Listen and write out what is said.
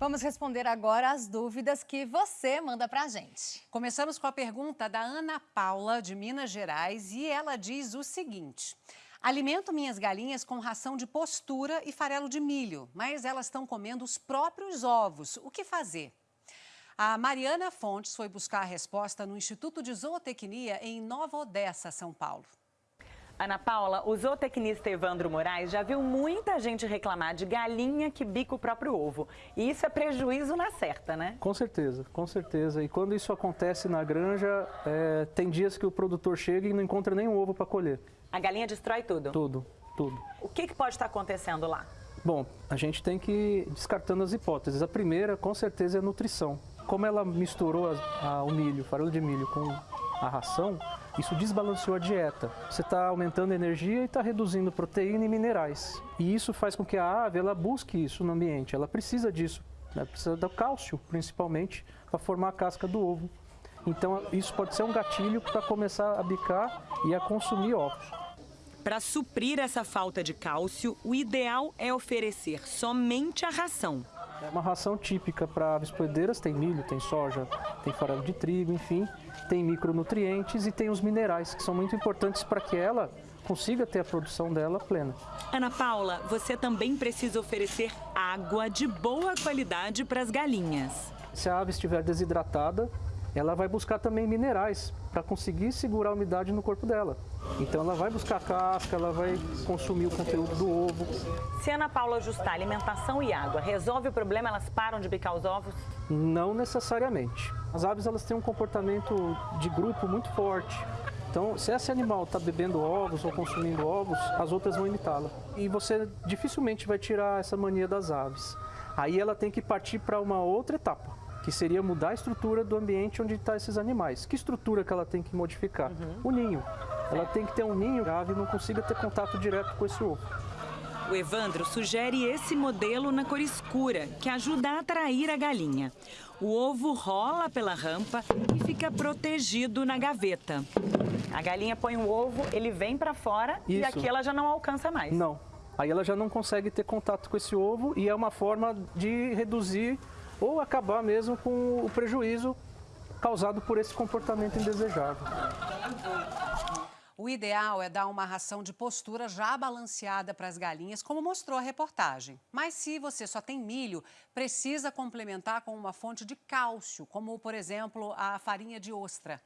Vamos responder agora as dúvidas que você manda pra gente. Começamos com a pergunta da Ana Paula, de Minas Gerais, e ela diz o seguinte. Alimento minhas galinhas com ração de postura e farelo de milho, mas elas estão comendo os próprios ovos. O que fazer? A Mariana Fontes foi buscar a resposta no Instituto de Zootecnia em Nova Odessa, São Paulo. Ana Paula, o zootecnista Evandro Moraes já viu muita gente reclamar de galinha que bica o próprio ovo. E isso é prejuízo na certa, né? Com certeza, com certeza. E quando isso acontece na granja, é, tem dias que o produtor chega e não encontra nenhum ovo para colher. A galinha destrói tudo? Tudo, tudo. O que, que pode estar acontecendo lá? Bom, a gente tem que ir descartando as hipóteses. A primeira, com certeza, é a nutrição. Como ela misturou a, a, o milho, farelo de milho com a ração, isso desbalanceou a dieta. Você está aumentando a energia e está reduzindo proteína e minerais. E isso faz com que a ave ela busque isso no ambiente. Ela precisa disso. Ela precisa do cálcio, principalmente, para formar a casca do ovo. Então, isso pode ser um gatilho para começar a bicar e a consumir ovos. Para suprir essa falta de cálcio, o ideal é oferecer somente a ração. É uma ração típica para aves poedeiras, tem milho, tem soja, tem farelo de trigo, enfim, tem micronutrientes e tem os minerais, que são muito importantes para que ela consiga ter a produção dela plena. Ana Paula, você também precisa oferecer água de boa qualidade para as galinhas. Se a ave estiver desidratada, ela vai buscar também minerais para conseguir segurar a umidade no corpo dela. Então ela vai buscar casca, ela vai consumir o conteúdo do ovo. Se Ana Paula ajustar alimentação e água, resolve o problema, elas param de bicar os ovos? Não necessariamente. As aves elas têm um comportamento de grupo muito forte. Então, se esse animal está bebendo ovos ou consumindo ovos, as outras vão imitá-la. E você dificilmente vai tirar essa mania das aves. Aí ela tem que partir para uma outra etapa que seria mudar a estrutura do ambiente onde estão tá esses animais. Que estrutura que ela tem que modificar? Uhum. O ninho. Ela tem que ter um ninho que a ave não consiga ter contato direto com esse ovo. O Evandro sugere esse modelo na cor escura, que ajuda a atrair a galinha. O ovo rola pela rampa e fica protegido na gaveta. A galinha põe o ovo, ele vem para fora Isso. e aqui ela já não alcança mais. Não. Aí ela já não consegue ter contato com esse ovo e é uma forma de reduzir ou acabar mesmo com o prejuízo causado por esse comportamento indesejável. O ideal é dar uma ração de postura já balanceada para as galinhas, como mostrou a reportagem. Mas se você só tem milho, precisa complementar com uma fonte de cálcio, como, por exemplo, a farinha de ostra.